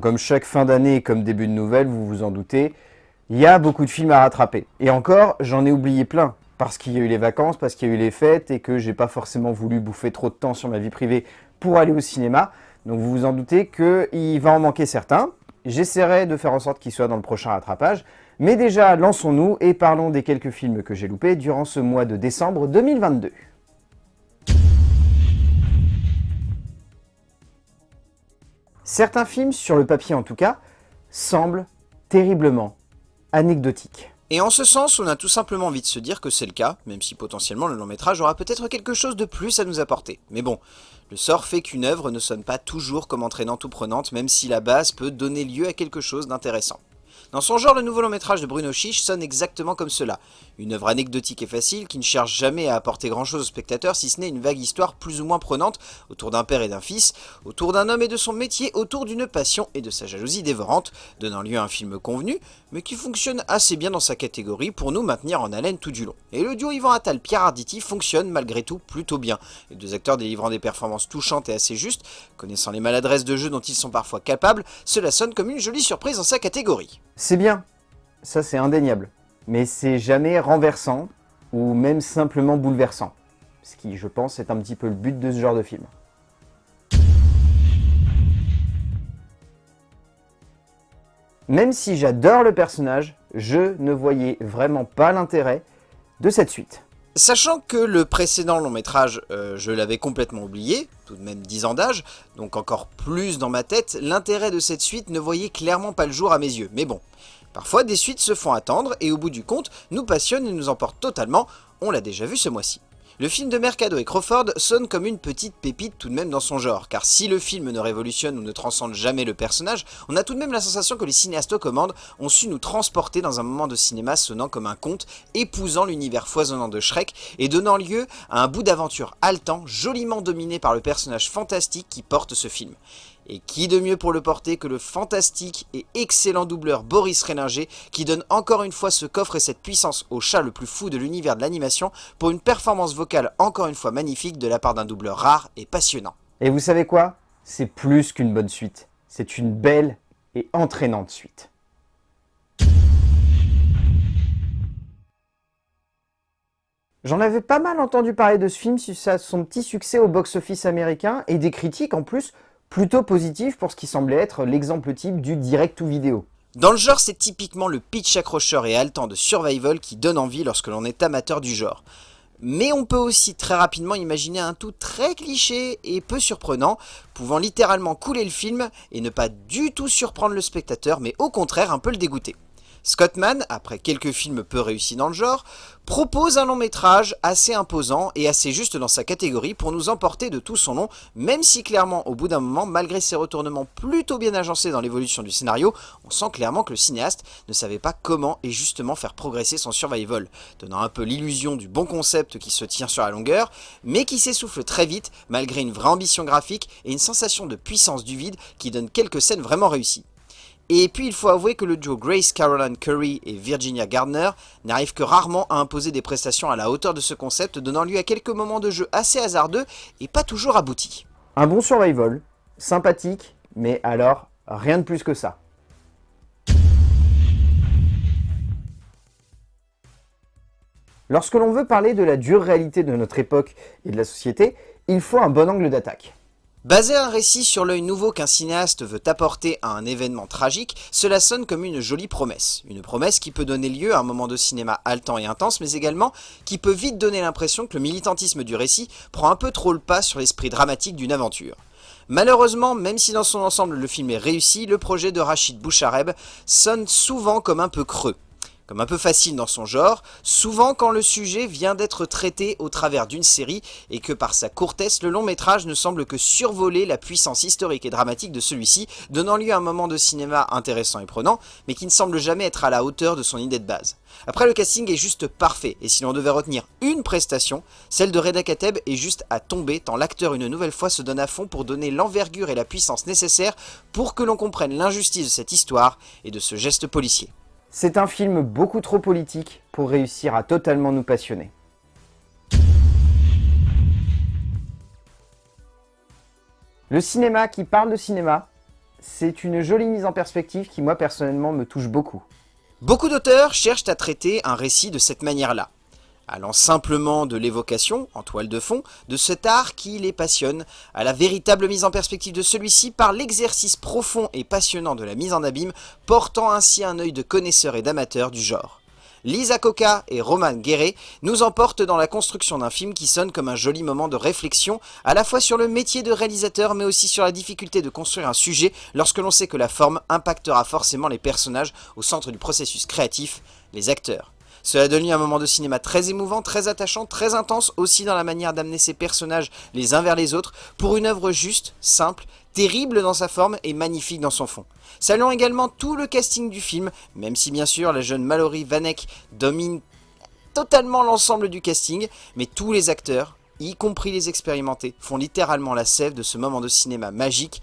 Comme chaque fin d'année et comme début de nouvelle, vous vous en doutez, il y a beaucoup de films à rattraper. Et encore, j'en ai oublié plein, parce qu'il y a eu les vacances, parce qu'il y a eu les fêtes, et que j'ai pas forcément voulu bouffer trop de temps sur ma vie privée pour aller au cinéma. Donc vous vous en doutez qu'il va en manquer certains. J'essaierai de faire en sorte qu'ils soient dans le prochain rattrapage. Mais déjà, lançons-nous et parlons des quelques films que j'ai loupés durant ce mois de décembre 2022. Certains films, sur le papier en tout cas, semblent terriblement anecdotiques. Et en ce sens, on a tout simplement envie de se dire que c'est le cas, même si potentiellement le long métrage aura peut-être quelque chose de plus à nous apporter. Mais bon, le sort fait qu'une œuvre ne sonne pas toujours comme entraînante ou prenante, même si la base peut donner lieu à quelque chose d'intéressant. Dans son genre, le nouveau long métrage de Bruno Chiche sonne exactement comme cela. Une œuvre anecdotique et facile qui ne cherche jamais à apporter grand chose au spectateur si ce n'est une vague histoire plus ou moins prenante autour d'un père et d'un fils, autour d'un homme et de son métier, autour d'une passion et de sa jalousie dévorante, donnant lieu à un film convenu, mais qui fonctionne assez bien dans sa catégorie pour nous maintenir en haleine tout du long. Et le duo Yvan Attal-Pierre Arditi fonctionne malgré tout plutôt bien, les deux acteurs délivrant des performances touchantes et assez justes, connaissant les maladresses de jeu dont ils sont parfois capables, cela sonne comme une jolie surprise dans sa catégorie. C'est bien, ça c'est indéniable, mais c'est jamais renversant ou même simplement bouleversant, ce qui je pense est un petit peu le but de ce genre de film. Même si j'adore le personnage, je ne voyais vraiment pas l'intérêt de cette suite. Sachant que le précédent long métrage, euh, je l'avais complètement oublié, tout de même 10 ans d'âge, donc encore plus dans ma tête, l'intérêt de cette suite ne voyait clairement pas le jour à mes yeux. Mais bon, parfois des suites se font attendre et au bout du compte, nous passionnent et nous emportent totalement, on l'a déjà vu ce mois-ci. Le film de Mercado et Crawford sonne comme une petite pépite tout de même dans son genre, car si le film ne révolutionne ou ne transcende jamais le personnage, on a tout de même la sensation que les cinéastes aux commandes ont su nous transporter dans un moment de cinéma sonnant comme un conte, épousant l'univers foisonnant de Shrek et donnant lieu à un bout d'aventure haletant, joliment dominé par le personnage fantastique qui porte ce film. Et qui de mieux pour le porter que le fantastique et excellent doubleur Boris Réninger qui donne encore une fois ce coffre et cette puissance au chat le plus fou de l'univers de l'animation pour une performance vocale encore une fois magnifique de la part d'un doubleur rare et passionnant. Et vous savez quoi? C'est plus qu'une bonne suite. C'est une belle et entraînante suite. J'en avais pas mal entendu parler de ce film suite à son petit succès au box-office américain et des critiques en plus plutôt positif pour ce qui semblait être l'exemple type du direct ou vidéo. Dans le genre, c'est typiquement le pitch accrocheur et haletant de survival qui donne envie lorsque l'on est amateur du genre. Mais on peut aussi très rapidement imaginer un tout très cliché et peu surprenant, pouvant littéralement couler le film et ne pas du tout surprendre le spectateur, mais au contraire un peu le dégoûter. Scottman, après quelques films peu réussis dans le genre, propose un long métrage assez imposant et assez juste dans sa catégorie pour nous emporter de tout son long, même si clairement au bout d'un moment, malgré ses retournements plutôt bien agencés dans l'évolution du scénario, on sent clairement que le cinéaste ne savait pas comment et justement faire progresser son survival, donnant un peu l'illusion du bon concept qui se tient sur la longueur, mais qui s'essouffle très vite malgré une vraie ambition graphique et une sensation de puissance du vide qui donne quelques scènes vraiment réussies. Et puis il faut avouer que le duo Grace Caroline Curry et Virginia Gardner n'arrive que rarement à imposer des prestations à la hauteur de ce concept, donnant lieu à quelques moments de jeu assez hasardeux et pas toujours aboutis. Un bon survival, sympathique, mais alors rien de plus que ça. Lorsque l'on veut parler de la dure réalité de notre époque et de la société, il faut un bon angle d'attaque. Baser un récit sur l'œil nouveau qu'un cinéaste veut apporter à un événement tragique, cela sonne comme une jolie promesse. Une promesse qui peut donner lieu à un moment de cinéma haletant et intense, mais également qui peut vite donner l'impression que le militantisme du récit prend un peu trop le pas sur l'esprit dramatique d'une aventure. Malheureusement, même si dans son ensemble le film est réussi, le projet de Rachid Bouchareb sonne souvent comme un peu creux comme un peu facile dans son genre, souvent quand le sujet vient d'être traité au travers d'une série et que par sa courtesse, le long métrage ne semble que survoler la puissance historique et dramatique de celui-ci, donnant lieu à un moment de cinéma intéressant et prenant, mais qui ne semble jamais être à la hauteur de son idée de base. Après, le casting est juste parfait, et si l'on devait retenir une prestation, celle de Reda Kateb est juste à tomber, tant l'acteur une nouvelle fois se donne à fond pour donner l'envergure et la puissance nécessaires pour que l'on comprenne l'injustice de cette histoire et de ce geste policier. C'est un film beaucoup trop politique pour réussir à totalement nous passionner. Le cinéma qui parle de cinéma, c'est une jolie mise en perspective qui moi personnellement me touche beaucoup. Beaucoup d'auteurs cherchent à traiter un récit de cette manière-là, allant simplement de l'évocation, en toile de fond, de cet art qui les passionne, à la véritable mise en perspective de celui-ci par l'exercice profond et passionnant de la mise en abîme, portant ainsi un œil de connaisseur et d'amateur du genre. Lisa Coca et Roman Guéret nous emportent dans la construction d'un film qui sonne comme un joli moment de réflexion, à la fois sur le métier de réalisateur, mais aussi sur la difficulté de construire un sujet lorsque l'on sait que la forme impactera forcément les personnages au centre du processus créatif, les acteurs. Cela donne lieu à un moment de cinéma très émouvant, très attachant, très intense aussi dans la manière d'amener ces personnages les uns vers les autres pour une œuvre juste, simple, terrible dans sa forme et magnifique dans son fond. Saluons également tout le casting du film, même si bien sûr la jeune Mallory Vanek domine totalement l'ensemble du casting, mais tous les acteurs, y compris les expérimentés, font littéralement la sève de ce moment de cinéma magique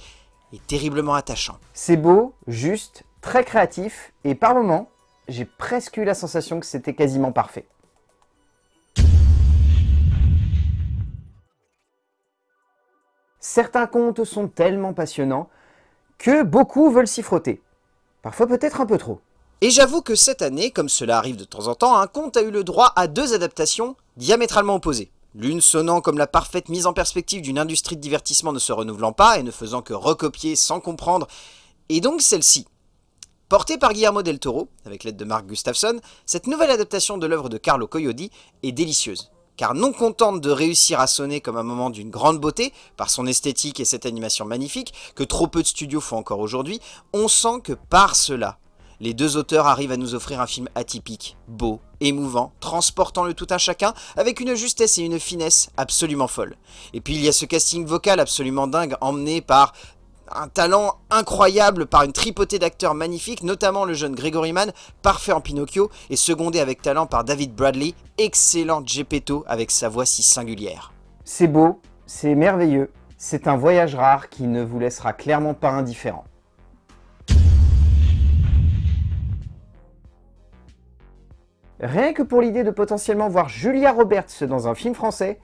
et terriblement attachant. C'est beau, juste, très créatif, et par moments, j'ai presque eu la sensation que c'était quasiment parfait. Certains contes sont tellement passionnants que beaucoup veulent s'y frotter. Parfois peut-être un peu trop. Et j'avoue que cette année, comme cela arrive de temps en temps, un conte a eu le droit à deux adaptations diamétralement opposées. L'une sonnant comme la parfaite mise en perspective d'une industrie de divertissement ne se renouvelant pas et ne faisant que recopier sans comprendre, et donc celle-ci, Portée par Guillermo del Toro, avec l'aide de Mark Gustafsson, cette nouvelle adaptation de l'œuvre de Carlo Coyodi est délicieuse. Car non contente de réussir à sonner comme un moment d'une grande beauté, par son esthétique et cette animation magnifique, que trop peu de studios font encore aujourd'hui, on sent que par cela, les deux auteurs arrivent à nous offrir un film atypique, beau, émouvant, transportant le tout un chacun, avec une justesse et une finesse absolument folles. Et puis il y a ce casting vocal absolument dingue, emmené par un talent incroyable par une tripotée d'acteurs magnifiques, notamment le jeune Gregory Mann, parfait en Pinocchio, et secondé avec talent par David Bradley, excellent Gepetto avec sa voix si singulière. C'est beau, c'est merveilleux, c'est un voyage rare qui ne vous laissera clairement pas indifférent. Rien que pour l'idée de potentiellement voir Julia Roberts dans un film français,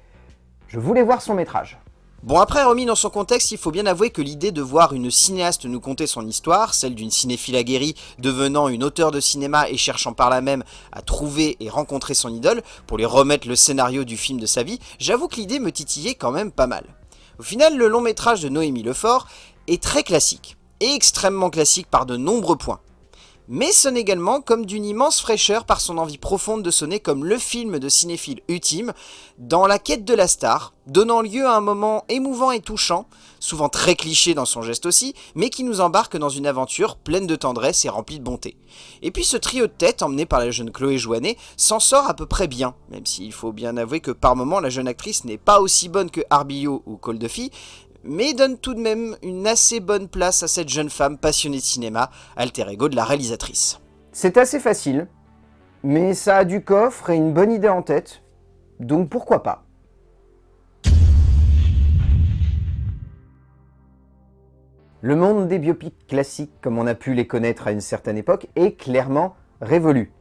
je voulais voir son métrage. Bon après remis dans son contexte, il faut bien avouer que l'idée de voir une cinéaste nous conter son histoire, celle d'une cinéphile aguerrie devenant une auteure de cinéma et cherchant par là même à trouver et rencontrer son idole pour lui remettre le scénario du film de sa vie, j'avoue que l'idée me titillait quand même pas mal. Au final, le long métrage de Noémie Lefort est très classique, et extrêmement classique par de nombreux points mais sonne également comme d'une immense fraîcheur par son envie profonde de sonner comme le film de cinéphile ultime, dans la quête de la star, donnant lieu à un moment émouvant et touchant, souvent très cliché dans son geste aussi, mais qui nous embarque dans une aventure pleine de tendresse et remplie de bonté. Et puis ce trio de tête, emmené par la jeune Chloé Joannet, s'en sort à peu près bien, même s'il faut bien avouer que par moments la jeune actrice n'est pas aussi bonne que Arbillot ou Cole Duffy, mais donne tout de même une assez bonne place à cette jeune femme passionnée de cinéma, alter ego de la réalisatrice. C'est assez facile, mais ça a du coffre et une bonne idée en tête, donc pourquoi pas? Le monde des biopics classiques, comme on a pu les connaître à une certaine époque, est clairement révolu.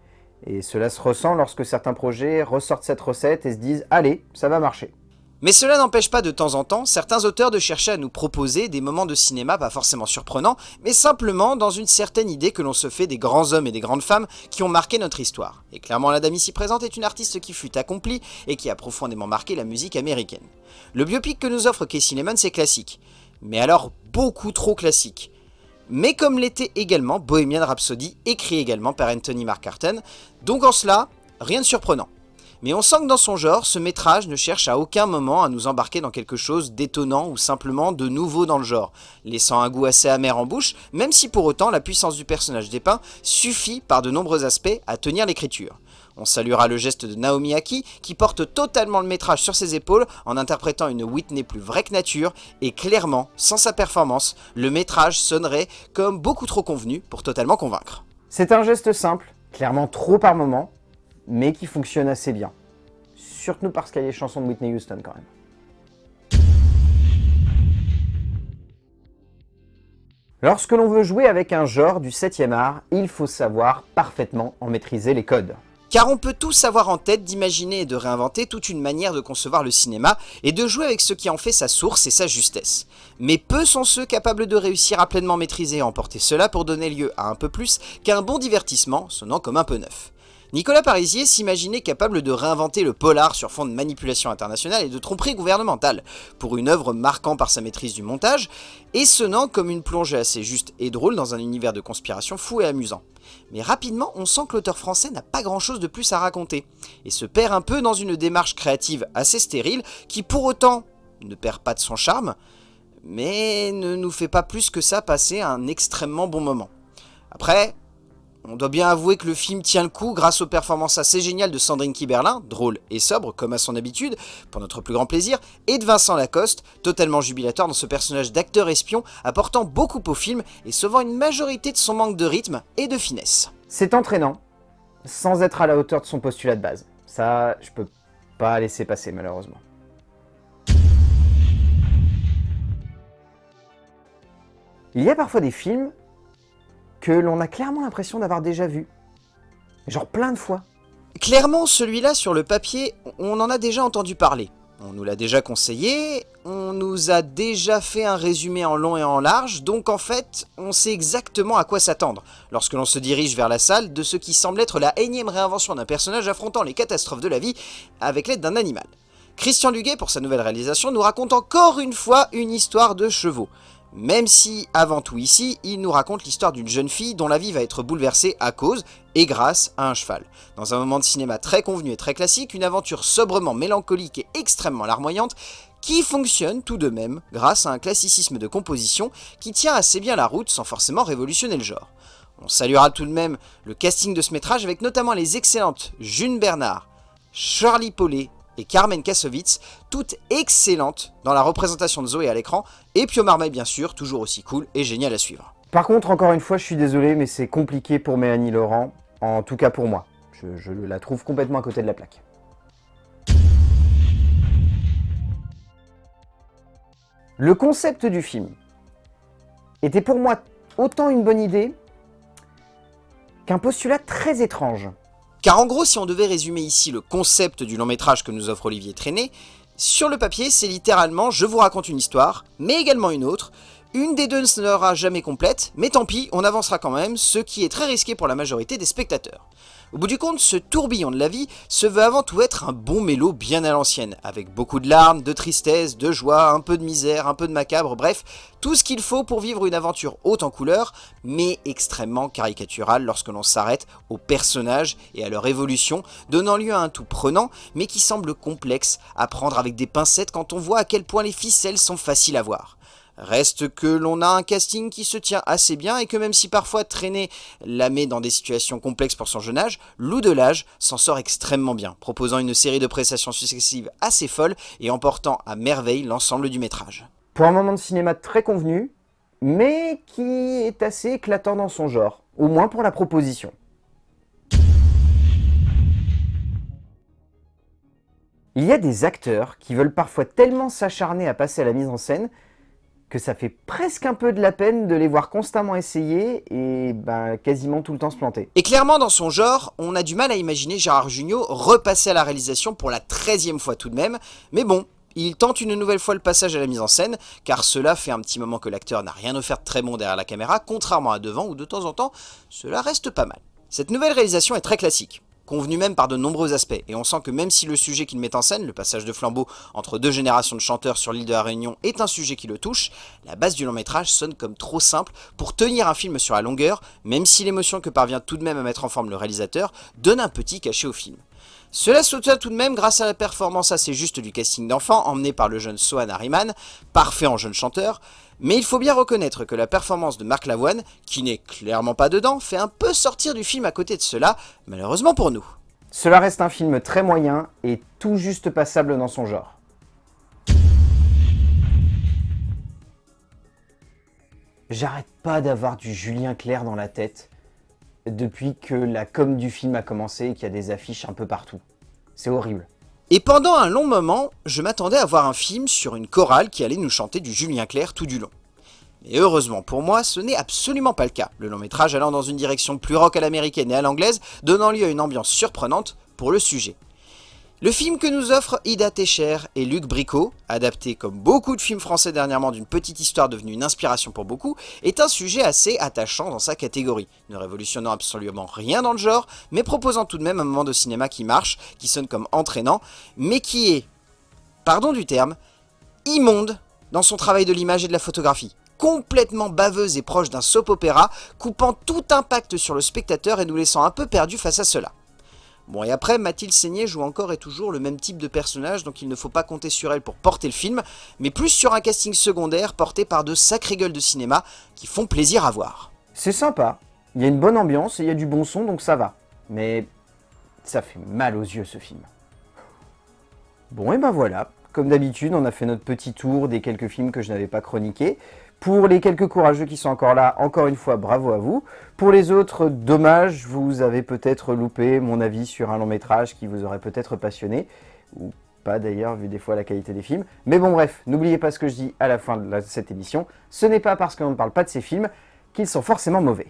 Et cela se ressent lorsque certains projets ressortent cette recette et se disent « Allez, ça va marcher ». Mais cela n'empêche pas de temps en temps certains auteurs de chercher à nous proposer des moments de cinéma pas forcément surprenants, mais simplement dans une certaine idée que l'on se fait des grands hommes et des grandes femmes qui ont marqué notre histoire. Et clairement la dame ici présente est une artiste qui fut accomplie et qui a profondément marqué la musique américaine. Le biopic que nous offre Casey Lemon c'est classique, mais alors beaucoup trop classique. Mais comme l'était également Bohemian Rhapsody, écrit également par Anthony Mark Carton, donc en cela, rien de surprenant. Mais on sent que dans son genre, ce métrage ne cherche à aucun moment à nous embarquer dans quelque chose d'étonnant ou simplement de nouveau dans le genre, laissant un goût assez amer en bouche, même si pour autant la puissance du personnage dépeint suffit par de nombreux aspects à tenir l'écriture. On saluera le geste de Naomi Aki, qui porte totalement le métrage sur ses épaules en interprétant une Whitney plus vraie que nature, et clairement, sans sa performance, le métrage sonnerait comme beaucoup trop convenu pour totalement convaincre. C'est un geste simple, clairement trop par moment, mais qui fonctionne assez bien. Surtout parce qu'il y a les chansons de Whitney Houston quand même. Lorsque l'on veut jouer avec un genre du 7ème art, il faut savoir parfaitement en maîtriser les codes. car on peut tous avoir en tête d'imaginer et de réinventer toute une manière de concevoir le cinéma et de jouer avec ce qui en fait sa source et sa justesse. Mais peu sont ceux capables de réussir à pleinement maîtriser et emporter cela pour donner lieu à un peu plus qu'un bon divertissement sonnant comme un peu neuf. Nicolas Parisier s'imaginait capable de réinventer le polar sur fond de manipulation internationale et de tromperie gouvernementale, pour une œuvre marquant par sa maîtrise du montage, et sonnant comme une plongée assez juste et drôle dans un univers de conspiration fou et amusant. Mais rapidement, on sent que l'auteur français n'a pas grand chose de plus à raconter, et se perd un peu dans une démarche créative assez stérile, qui pour autant ne perd pas de son charme, mais ne nous fait pas plus que ça passer un extrêmement bon moment. Après, on doit bien avouer que le film tient le coup grâce aux performances assez géniales de Sandrine Kiberlin, drôle et sobre comme à son habitude, pour notre plus grand plaisir, et de Vincent Lacoste, totalement jubilatoire dans ce personnage d'acteur espion, apportant beaucoup au film et sauvant une majorité de son manque de rythme et de finesse. C'est entraînant, sans être à la hauteur de son postulat de base. Ça, je peux pas laisser passer malheureusement. Il y a parfois des films que l'on a clairement l'impression d'avoir déjà vu. Genre plein de fois. Clairement, celui-là, sur le papier, on en a déjà entendu parler. On nous l'a déjà conseillé, on nous a déjà fait un résumé en long et en large, donc en fait, on sait exactement à quoi s'attendre lorsque l'on se dirige vers la salle de ce qui semble être la énième réinvention d'un personnage affrontant les catastrophes de la vie avec l'aide d'un animal. Christian Duguay, pour sa nouvelle réalisation, nous raconte encore une fois une histoire de chevaux. Même si, avant tout ici, il nous raconte l'histoire d'une jeune fille dont la vie va être bouleversée à cause et grâce à un cheval. Dans un moment de cinéma très convenu et très classique, une aventure sobrement mélancolique et extrêmement larmoyante qui fonctionne tout de même grâce à un classicisme de composition qui tient assez bien la route sans forcément révolutionner le genre. On saluera tout de même le casting de ce métrage avec notamment les excellentes June Bernard, Charlie Paulet et Carmen Kassovitz, toutes excellentes dans la représentation de Zoé à l'écran, et Pio bien sûr, toujours aussi cool et génial à suivre. Par contre, encore une fois, je suis désolé, mais c'est compliqué pour Mélanie Laurent, en tout cas pour moi. Je la trouve complètement à côté de la plaque. Le concept du film était pour moi autant une bonne idée qu'un postulat très étrange. Car en gros, si on devait résumer ici le concept du long métrage que nous offre Olivier Traîné, sur le papier, c'est littéralement « je vous raconte une histoire, mais également une autre », une des deux ne sera jamais complète, mais tant pis, on avancera quand même, ce qui est très risqué pour la majorité des spectateurs. Au bout du compte, ce tourbillon de la vie se veut avant tout être un bon mélo bien à l'ancienne, avec beaucoup de larmes, de tristesse, de joie, un peu de misère, un peu de macabre, bref, tout ce qu'il faut pour vivre une aventure haute en couleurs, mais extrêmement caricaturale lorsque l'on s'arrête aux personnages et à leur évolution, donnant lieu à un tout prenant, mais qui semble complexe à prendre avec des pincettes quand on voit à quel point les ficelles sont faciles à voir. Reste que l'on a un casting qui se tient assez bien et que même si parfois traîner la met dans des situations complexes pour son jeune âge, Lou Delage s'en sort extrêmement bien, proposant une série de prestations successives assez folles et emportant à merveille l'ensemble du métrage. Pour un moment de cinéma très convenu, mais qui est assez éclatant dans son genre, au moins pour la proposition. Il y a des acteurs qui veulent parfois tellement s'acharner à passer à la mise en scène que ça fait presque un peu de la peine de les voir constamment essayer et ben, quasiment tout le temps se planter. Et clairement dans son genre, on a du mal à imaginer Gérard Jugnot repasser à la réalisation pour la 13 fois tout de même, mais bon, il tente une nouvelle fois le passage à la mise en scène, car cela fait un petit moment que l'acteur n'a rien offert de très bon derrière la caméra, contrairement à devant où de temps en temps, cela reste pas mal. Cette nouvelle réalisation est très classique convenu même par de nombreux aspects, et on sent que même si le sujet qu'il met en scène, le passage de flambeau entre deux générations de chanteurs sur l'île de la Réunion, est un sujet qui le touche, la base du long métrage sonne comme trop simple pour tenir un film sur la longueur, même si l'émotion que parvient tout de même à mettre en forme le réalisateur donne un petit cachet au film. Cela se tient tout de même grâce à la performance assez juste du casting d'enfants emmené par le jeune Sohan Harriman, parfait en jeune chanteur, mais il faut bien reconnaître que la performance de Marc Lavoine, qui n'est clairement pas dedans, fait un peu sortir du film à côté de cela, malheureusement pour nous. Cela reste un film très moyen et tout juste passable dans son genre. J'arrête pas d'avoir du Julien Clerc dans la tête depuis que la com du film a commencé et qu'il y a des affiches un peu partout. C'est horrible. Et pendant un long moment, je m'attendais à voir un film sur une chorale qui allait nous chanter du Julien Clerc tout du long. Mais heureusement pour moi, ce n'est absolument pas le cas, le long métrage allant dans une direction plus rock à l'américaine et à l'anglaise, donnant lieu à une ambiance surprenante pour le sujet. Le film que nous offre Ida Techer et Luc Bricot, adapté comme beaucoup de films français dernièrement d'une petite histoire devenue une inspiration pour beaucoup, est un sujet assez attachant dans sa catégorie, ne révolutionnant absolument rien dans le genre, mais proposant tout de même un moment de cinéma qui marche, qui sonne comme entraînant, mais qui est, pardon du terme, immonde dans son travail de l'image et de la photographie complètement baveuse et proche d'un soap opéra, coupant tout impact sur le spectateur et nous laissant un peu perdus face à cela. Bon, et après, Mathilde Seigné joue encore et toujours le même type de personnage, donc il ne faut pas compter sur elle pour porter le film, mais plus sur un casting secondaire porté par de sacrées gueules de cinéma qui font plaisir à voir. C'est sympa, il y a une bonne ambiance et il y a du bon son, donc ça va. Mais ça fait mal aux yeux ce film. Bon, et ben voilà, comme d'habitude, on a fait notre petit tour des quelques films que je n'avais pas chroniqués. Pour les quelques courageux qui sont encore là, encore une fois, bravo à vous. Pour les autres, dommage, vous avez peut-être loupé mon avis sur un long métrage qui vous aurait peut-être passionné, ou pas d'ailleurs, vu des fois la qualité des films. Mais bon bref, n'oubliez pas ce que je dis à la fin de cette émission, ce n'est pas parce qu'on ne parle pas de ces films qu'ils sont forcément mauvais.